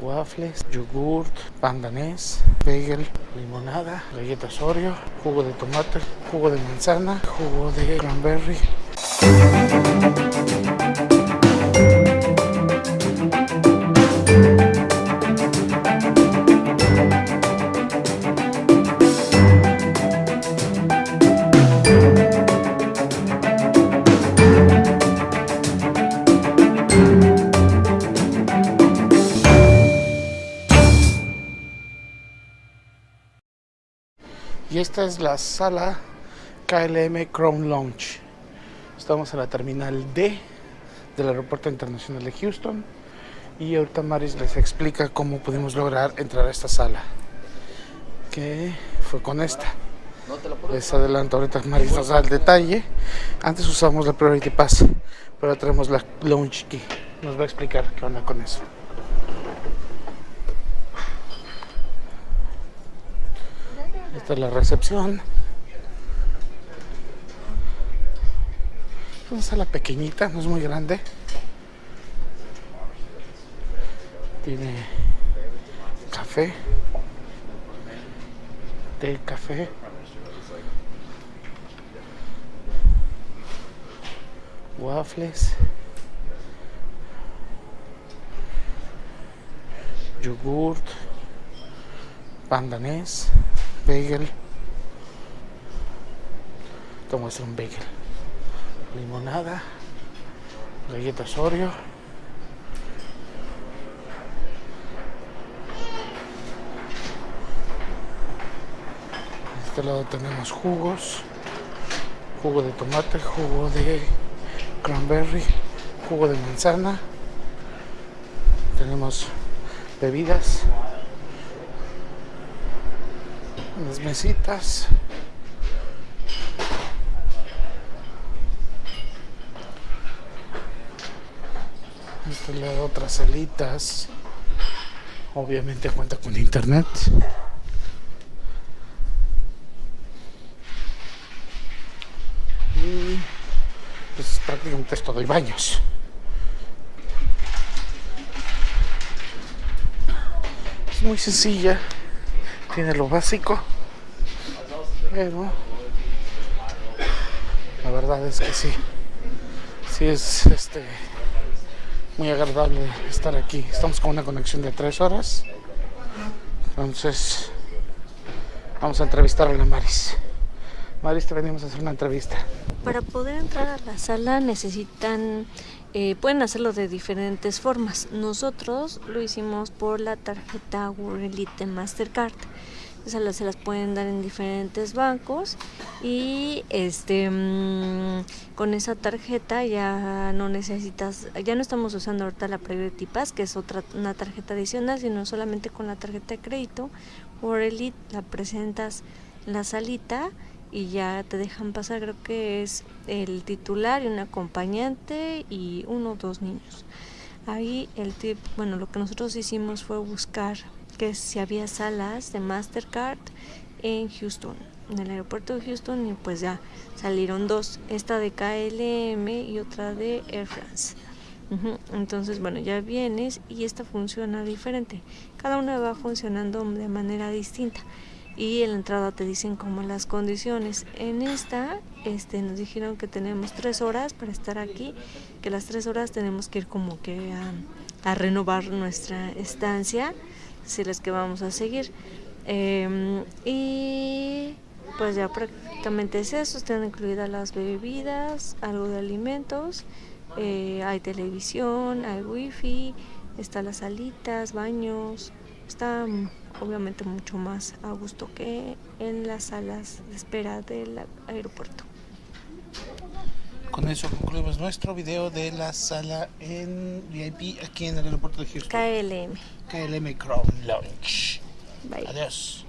waffles, yogurt, pandanés, bagel, limonada, galletas Oreo, jugo de tomate, jugo de manzana, jugo de cranberry. Y esta es la sala KLM Crown Lounge. Estamos en la terminal D del Aeropuerto Internacional de Houston. Y ahorita Maris les explica cómo pudimos lograr entrar a esta sala. Que fue con esta. Les adelanto ahorita Maris nos da el detalle. Antes usamos la Priority Pass, pero ahora tenemos la Lounge Key. Nos va a explicar qué onda con eso. Esta es la recepción. Es una sala pequeñita, no es muy grande. Tiene café, té, café. Waffles. Yogurt. Pandanés bagel. Como es un bagel. Limonada. Galletas Oreo. Este lado tenemos jugos. Jugo de tomate jugo de cranberry jugo de manzana. Tenemos bebidas las mesitas. Este otras salitas obviamente cuenta con internet. Y pues prácticamente es todo y baños. Es muy sencilla. Tiene lo básico pero la verdad es que sí. Sí es este muy agradable estar aquí. Estamos con una conexión de tres horas. Entonces vamos a entrevistar a la Maris. Maris te venimos a hacer una entrevista. Para poder entrar a la sala necesitan eh, pueden hacerlo de diferentes formas. Nosotros lo hicimos por la tarjeta World Elite Mastercard. Esas se las pueden dar en diferentes bancos y este mm, con esa tarjeta ya no necesitas, ya no estamos usando ahorita la Priority Pass, que es otra una tarjeta adicional, sino solamente con la tarjeta de crédito World Elite la presentas en la salita y ya te dejan pasar, creo que es el titular y un acompañante y uno o dos niños. Ahí el tip, bueno, lo que nosotros hicimos fue buscar que si había salas de Mastercard en Houston, en el aeropuerto de Houston y pues ya salieron dos, esta de KLM y otra de Air France. Entonces, bueno, ya vienes y esta funciona diferente. Cada una va funcionando de manera distinta y en la entrada te dicen como las condiciones. En esta este, nos dijeron que tenemos tres horas para estar aquí, que las tres horas tenemos que ir como que a, renovar nuestra estancia, si las que vamos a seguir. Em, y pues ya prácticamente es eso, están incluidas las bebidas, algo de alimentos, eh, hay televisión, hay wifi, están las salitas, baños, está obviamente mucho más a gusto que en las salas de espera del aeropuerto. Con eso concluimos nuestro video de la sala en VIP aquí en el aeropuerto de Houston. KLM. KLM Crown Lounge. Bye. Adiós.